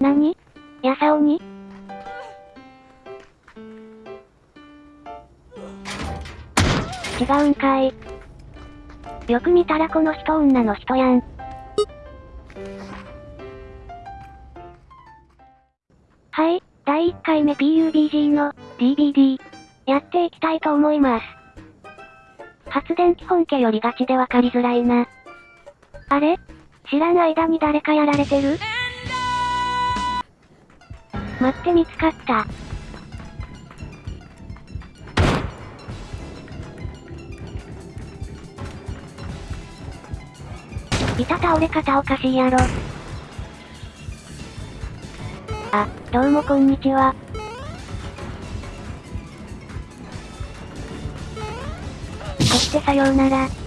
なにやさおに？違うんかい。よく見たらこの人女の人やん。はい、第1回目 PUBG の DVD やっていきたいと思います。発電機本家よりガチでわかりづらいな。あれ？知らん間に誰かやられてる？待って見つかった。いた倒れ方おかしいやろ。あ、どうもこんにちは。そしてさようなら。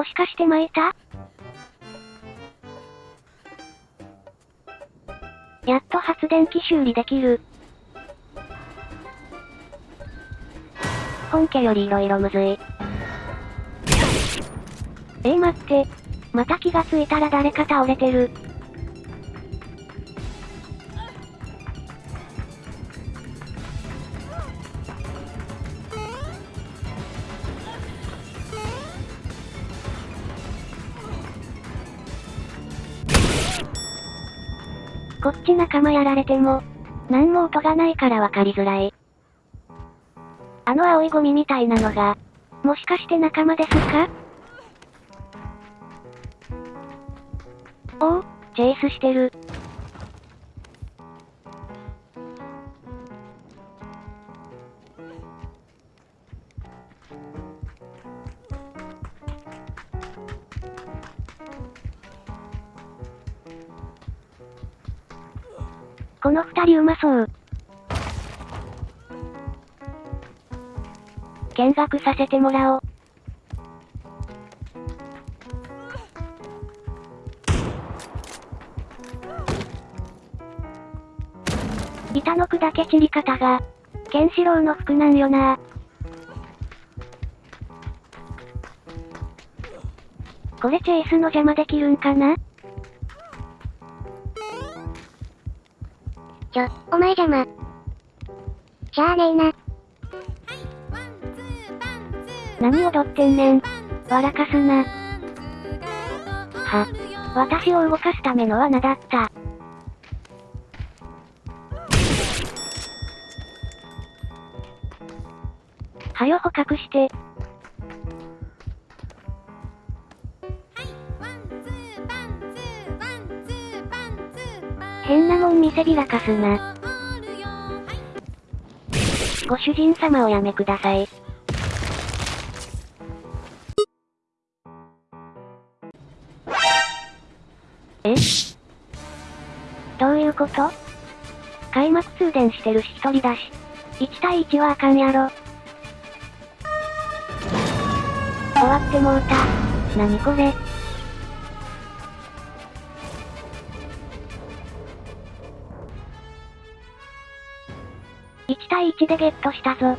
もしかして巻いた？やっと発電機修理できる。本家より色々むずい。えー、待って。また気がついたら誰か倒れてる。こっち仲間やられても、何も音がないからわかりづらい。あの青いゴミみたいなのが、もしかして仲間ですか？おお、チェイスしてる。この二人うまそう。見学させてもらおう。板の砕け散り方が、ケンシロウの服なんよなこれチェイスの邪魔できるんかな？ちょ、お前邪魔。しゃあねえな。何踊ってんねん。笑かすな。は、私を動かすための罠だった。はよ捕獲して。変なもん見せびらかすな。ご主人様おやめください。え？どういうこと？開幕通電してるし一人だし。1対1はあかんやろ。終わってもうた。なにこれ？1対1でゲットしたぞ。